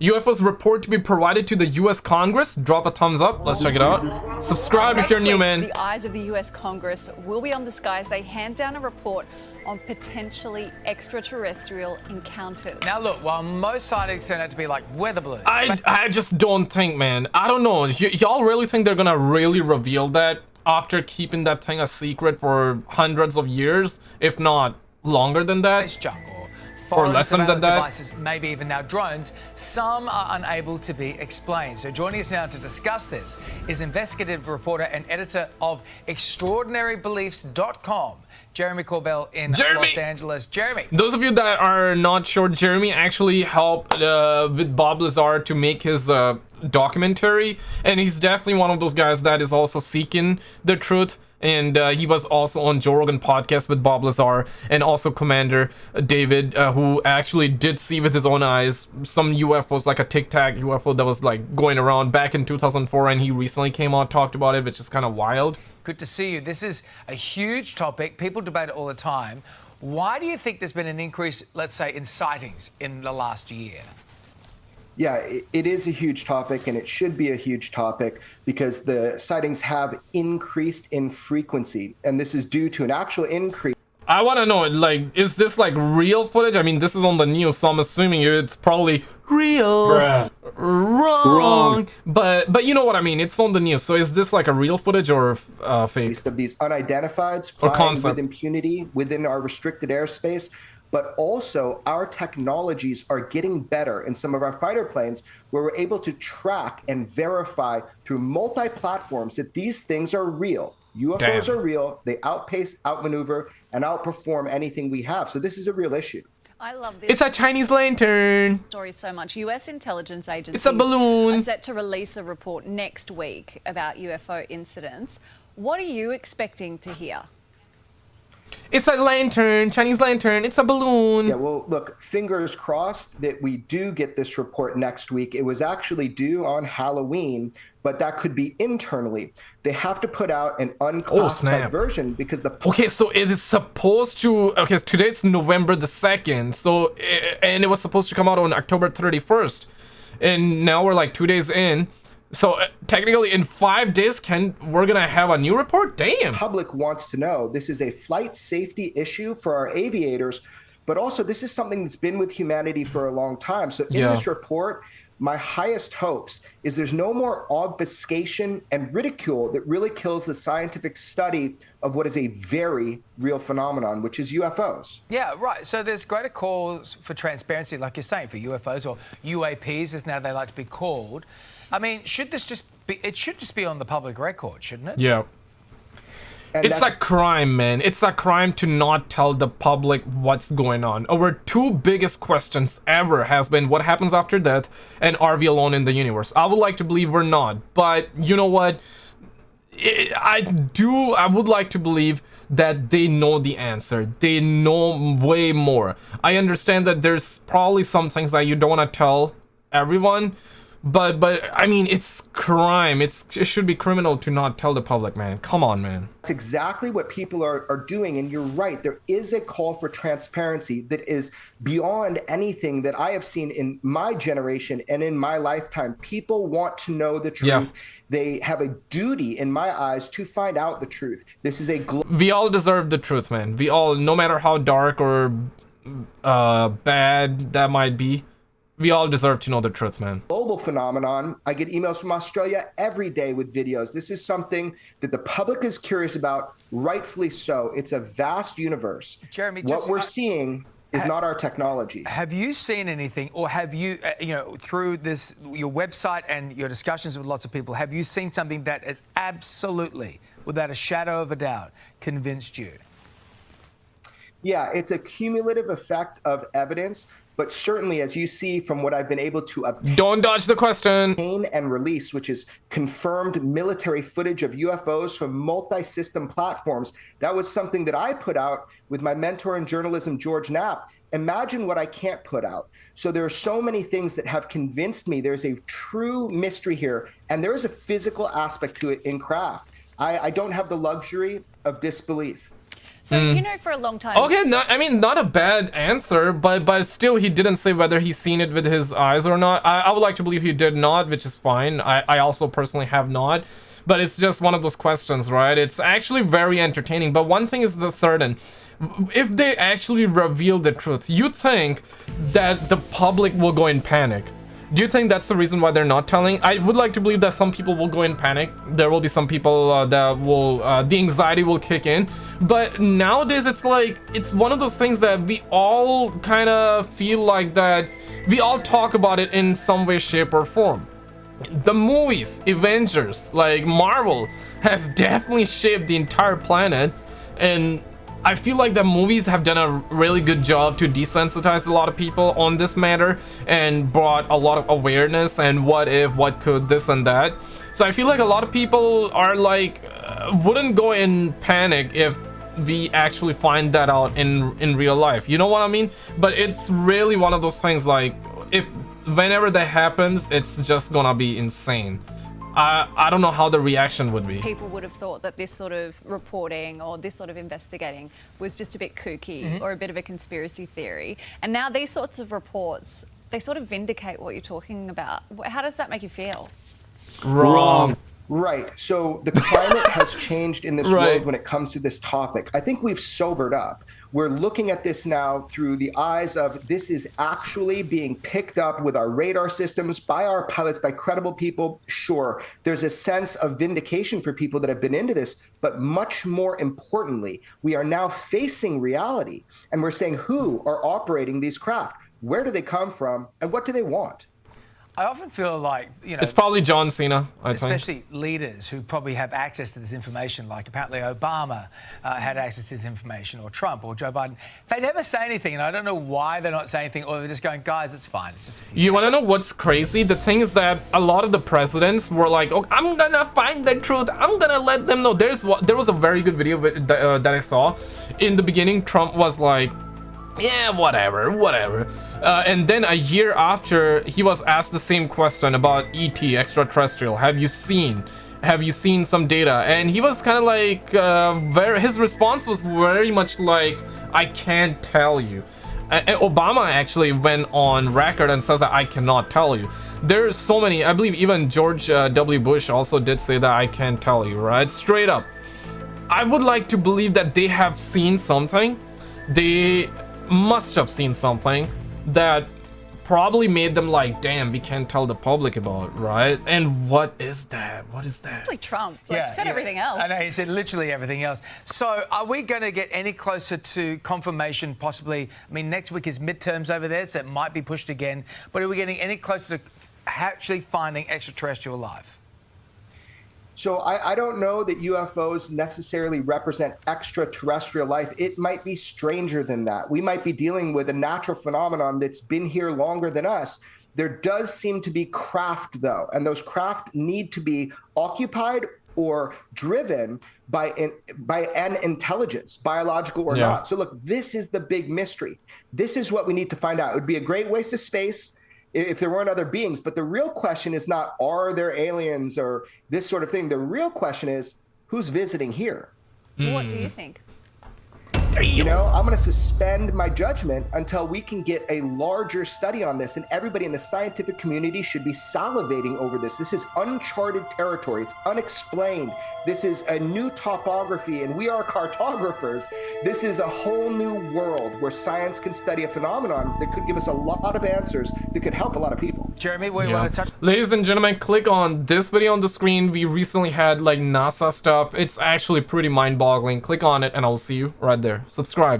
UFOs report to be provided to the U.S. Congress. Drop a thumbs up. Let's check it out. Subscribe if you're new, man. The eyes of the US Congress will be on the skies. They hand down a report on potentially extraterrestrial encounters. Now, look, while most sightings turn out to be like weather balloons, I, I just don't think, man. I don't know. Y'all really think they're gonna really reveal that after keeping that thing a secret for hundreds of years, if not longer than that? space junk or less than that. devices, maybe even now drones, some are unable to be explained. So joining us now to discuss this is investigative reporter and editor of ExtraordinaryBeliefs.com, Jeremy Corbell in Jeremy! Los Angeles. Jeremy, Those of you that are not sure, Jeremy actually helped uh, with Bob Lazar to make his uh, documentary, and he's definitely one of those guys that is also seeking the truth. And uh, he was also on Joe Rogan podcast with Bob Lazar and also Commander David, uh, who actually did see with his own eyes some UFOs, like a Tic Tac UFO that was like going around back in 2004, and he recently came out talked about it, which is kind of wild. good to see you. This is a huge topic. People debate it all the time. Why do you think there's been an increase, let's say, in sightings in the last year? Yeah, it, it is a huge topic, and it should be a huge topic because the sightings have increased in frequency, and this is due to an actual increase. I want to know, like, is this like real footage? I mean, this is on the news, so I'm assuming it's probably real. Wrong. Wrong. But but you know what I mean. It's on the news. So is this like a real footage or uh, fake? of these unidentifieds flying with impunity within our restricted airspace. But also, our technologies are getting better in some of our fighter planes where we're able to track and verify through multi platforms that these things are real. UFOs Damn. are real. They outpace, outmaneuver, and outperform anything we have. So, this is a real issue. I love this It's a Chinese lantern. story so much. US intelligence agencies It's a balloon. are set to release a report next week about UFO incidents. What are you expecting to hear? It's a lantern, Chinese lantern. It's a balloon. Yeah, well, look, fingers crossed that we do get this report next week. It was actually due on Halloween, but that could be internally. They have to put out an unclassified snap. version because the Okay, so it is supposed to. Okay, so today's November the second. So eh, and it was supposed to come out on October thirty first, and now we're like two days in. So uh, technically, in five days, can we're gonna have a new report? Damn. public wants to know. This is a flight safety issue for our aviators, but also this is something that's been with humanity for a long time. So in Yeah. this report, my highest hopes is there's no more obfuscation and ridicule that really kills the scientific study of what is a very real phenomenon, which is UFOs. Yeah, right. So there's greater calls for transparency, like you're saying, for UFOs or UAPs, as now they like to be called. I mean, should this just be? It should just be on the public record, shouldn't it? Yeah. And It's a crime, man. It's a crime to not tell the public what's going on. Our two biggest questions ever has been what happens after death and are we alone in the universe? I would like to believe we're not, but you know what? I I do I would like to believe that they know the answer. They know way more. I understand that there's probably some things that you don't want to tell everyone, but but I mean it's crime. It's it should be criminal to not tell the public, man. Come on, man. That's exactly what people are, are doing. And you're right. There is a call for transparency that is beyond anything that I have seen in my generation and in my lifetime. People want to know the truth. Yeah. They have a duty, in my eyes, to find out the truth. This is a we all deserve the truth man we all no matter how dark or uh bad that might be we all deserve to know the truth man global phenomenon. I get emails from Australia every day with videos. This is something that the public is curious about, rightfully so. It's a vast universe. Jeremy, what just- we're I- seeing is not our technology. Have you seen anything, or have you, uh, you know, through this your website and your discussions with lots of people, have you seen something that has absolutely, without a shadow of a doubt, convinced you? Yeah, it's a cumulative effect of evidence, but certainly, as you see from what I've been able to obtain don't dodge the question and release, which is confirmed military footage of UFOs from multi system platforms, that was something that I put out with my mentor in journalism, George Knapp. Imagine what I can't put out. So there are so many things that have convinced me there's a true mystery here, and there is a physical aspect to it in craft. I, I don't have the luxury of disbelief. So you mm. know, for a long time. Okay, not, I mean, not a bad answer, but but still, he didn't say whether he's seen it with his eyes or not. I, I would like to believe he did not, which is fine. I, I also personally have not. But it's just one of those questions, right? It's actually very entertaining. But one thing is the certain. If they actually reveal the truth, you think that the public will go in panic. Do you think that's the reason why they're not telling? I would like to believe that some people will go in panic. There will be some people uh, that will, uh, the anxiety will kick in. But nowadays, it's like, it's one of those things that we all kind of feel like that we all talk about it in some way, shape, or form. The movies, Avengers, like Marvel, has definitely shaped the entire planet. And I feel like the movies have done a really good job to desensitize a lot of people on this matter and brought a lot of awareness and what if, what could, this and that. So I feel like a lot of people are like, uh, wouldn't go in panic if we actually find that out in in real life. You know what I mean? But it's really one of those things like, if whenever that happens, it's just gonna be insane. I, I don't know how the reaction would be. People would have thought that this sort of reporting or this sort of investigating was just a bit kooky Mm-hmm. or a bit of a conspiracy theory. And now these sorts of reports, they sort of vindicate what you're talking about. How does that make you feel? Wrong. Right. So the climate has changed in this Right. world when it comes to this topic. I think we've sobered up. We're looking at this now through the eyes of this is actually being picked up with our radar systems by our pilots, by credible people. Sure, there's a sense of vindication for people that have been into this, but much more importantly, we are now facing reality and we're saying who are operating these craft? Where do they come from? And what do they want? I often feel like, you know, It's probably John Cena, I think. especially leaders who probably have access to this information, like apparently Obama uh, had access to this information, or Trump, or Joe Biden. They never say anything, and I don't know why they're not saying anything, or they're just going, guys, it's fine. It's just. You want to know what's crazy? The thing is that a lot of the presidents were like, "Oh, I'm gonna find the truth. I'm gonna let them know." There's what there was a very good video that, uh, that I saw. In the beginning, Trump was like, "Yeah, whatever, whatever," uh, and then a year after, he was asked the same question about ET, extraterrestrial. Have you seen? Have you seen some data? And he was kind of like, uh, very. His response was very much like, "I can't tell you." Obama actually went on record and says that I cannot tell you. There's so many. I believe even George uh, W. Bush also did say that I can't tell you, right? Straight up. I would like to believe that they have seen something. They must have seen something that probably made them like, damn, we can't tell the public about, right? And what is that? What is that? Like Trump, like said everything else. I know, he said literally everything else. So, are we going to get any closer to confirmation, possibly? I mean, next week is midterms over there, so it might be pushed again. But are we getting any closer to actually finding extraterrestrial life? So I, I don't know that UFOs necessarily represent extraterrestrial life. It might be stranger than that. We might be dealing with a natural phenomenon that's been here longer than us. There does seem to be craft, though, and those craft need to be occupied or driven by an, by an intelligence, biological or Yeah. not. So look, this is the big mystery. This is what we need to find out. It would be a great waste of space if there weren't other beings. But the real question is not are there aliens or this sort of thing. The real question is who's visiting here. What do you Hmm. Think? You know, I'm going to suspend my judgment until we can get a larger study on this, and everybody in the scientific community should be salivating over this. This is uncharted territory, it's unexplained. This is a new topography, and we are cartographers. This is a whole new world where science can study a phenomenon that could give us a lot of answers that could help a lot of people. Jeremy, we Yeah. want to touch. Ladies and gentlemen, click on this video on the screen. We recently had like NASA stuff. It's actually pretty mind-boggling. Click on it and I'll see you right there. Subscribe.